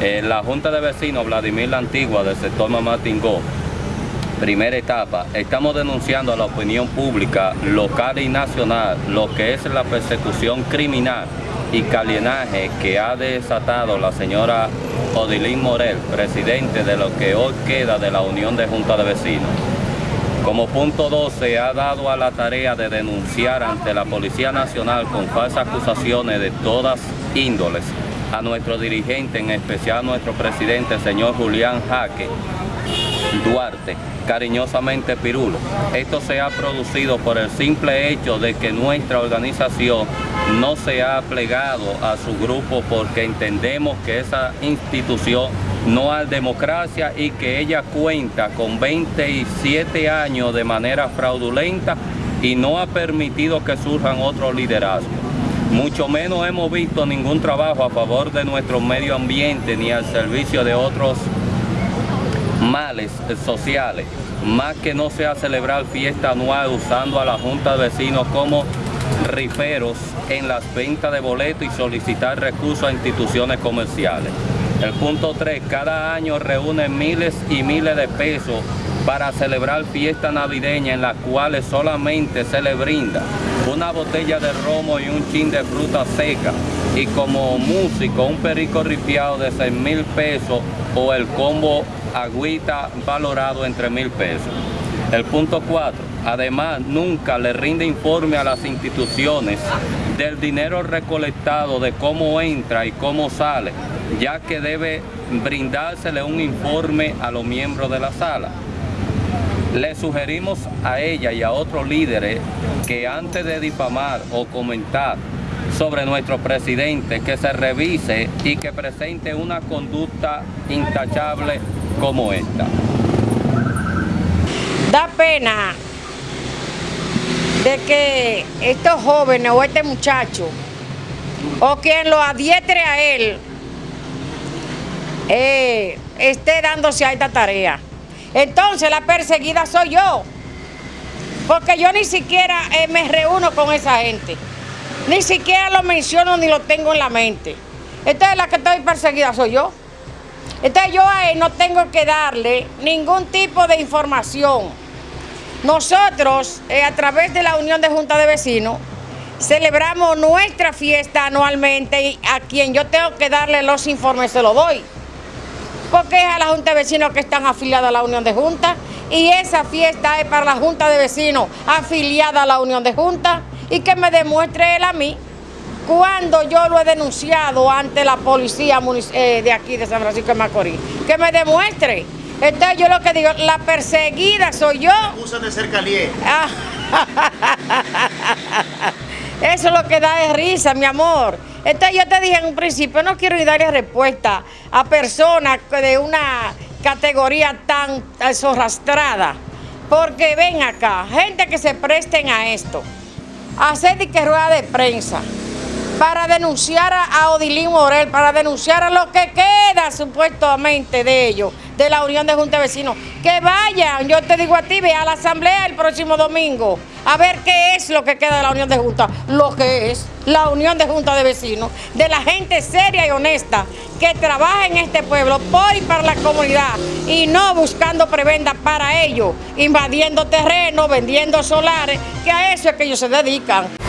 La Junta de Vecinos Vladimir La Antigua del sector Mamá Tingó, primera etapa, estamos denunciando a la opinión pública local y nacional lo que es la persecución criminal y calienaje que ha desatado la señora Odilín Morel, presidente de lo que hoy queda de la Unión de Junta de Vecinos. Como punto 12 se ha dado a la tarea de denunciar ante la Policía Nacional con falsas acusaciones de todas índoles a nuestro dirigente, en especial a nuestro presidente, el señor Julián Jaque Duarte, cariñosamente Pirulo. Esto se ha producido por el simple hecho de que nuestra organización no se ha plegado a su grupo porque entendemos que esa institución no hay democracia y que ella cuenta con 27 años de manera fraudulenta y no ha permitido que surjan otros liderazgos. Mucho menos hemos visto ningún trabajo a favor de nuestro medio ambiente ni al servicio de otros males sociales, más que no sea celebrar fiesta anual usando a la Junta de Vecinos como riferos en las ventas de boletos y solicitar recursos a instituciones comerciales. El punto 3, cada año reúne miles y miles de pesos para celebrar fiesta navideña en las cuales solamente se le brinda una botella de romo y un chin de fruta seca y como músico un perico ripiado de 6 mil pesos o el combo agüita valorado entre mil pesos. El punto 4. Además, nunca le rinde informe a las instituciones del dinero recolectado, de cómo entra y cómo sale, ya que debe brindársele un informe a los miembros de la sala. Le sugerimos a ella y a otros líderes que antes de difamar o comentar sobre nuestro presidente, que se revise y que presente una conducta intachable como esta. Da pena de que estos jóvenes o este muchacho o quien lo adietre a él eh, esté dándose a esta tarea. Entonces la perseguida soy yo, porque yo ni siquiera eh, me reúno con esa gente, ni siquiera lo menciono ni lo tengo en la mente. Entonces la que estoy perseguida soy yo. Entonces yo a él no tengo que darle ningún tipo de información. Nosotros, eh, a través de la Unión de Junta de Vecinos, celebramos nuestra fiesta anualmente y a quien yo tengo que darle los informes se los doy. Porque es a la Junta de Vecinos que están afiliados a la Unión de Junta y esa fiesta es para la Junta de Vecinos afiliada a la Unión de Junta y que me demuestre él a mí cuando yo lo he denunciado ante la policía eh, de aquí de San Francisco de Macorís, que me demuestre. Entonces yo lo que digo, la perseguida soy yo. Acusan de ser caliente. Eso es lo que da es risa, mi amor. Yo te dije en un principio, no quiero darle respuesta a personas de una categoría tan zorrastrada. Porque ven acá, gente que se presten a esto, hacer de rueda de prensa, para denunciar a Odilín Morel, para denunciar a lo que queda supuestamente de ellos, de la Unión de Junta de Vecinos. Que vayan, yo te digo a ti, ve a la asamblea el próximo domingo, a ver qué es lo que queda de la Unión de Junta, lo que es la Unión de Junta de Vecinos, de la gente seria y honesta que trabaja en este pueblo por y para la comunidad y no buscando prebenda para ellos, invadiendo terreno, vendiendo solares, que a eso es que ellos se dedican.